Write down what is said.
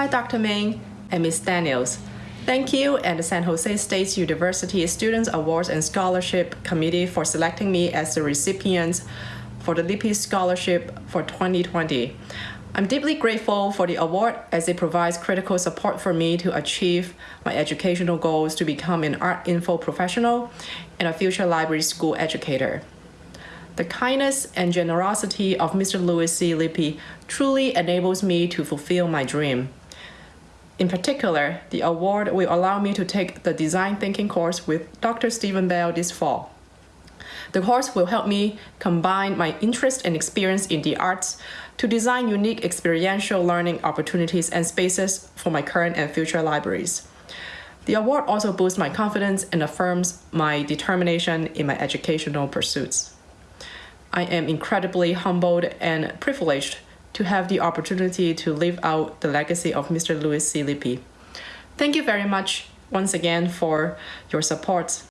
Hi, Dr. Ming and Ms. Daniels. Thank you and the San Jose State University Students Awards and Scholarship Committee for selecting me as the recipient for the Lippe Scholarship for 2020. I'm deeply grateful for the award as it provides critical support for me to achieve my educational goals to become an art info professional and a future library school educator. The kindness and generosity of Mr. Louis C. Lippe truly enables me to fulfill my dream. In particular, the award will allow me to take the design thinking course with Dr. Stephen Bell this fall. The course will help me combine my interest and experience in the arts to design unique experiential learning opportunities and spaces for my current and future libraries. The award also boosts my confidence and affirms my determination in my educational pursuits. I am incredibly humbled and privileged to have the opportunity to live out the legacy of Mr. Louis C. Lippe. Thank you very much once again for your support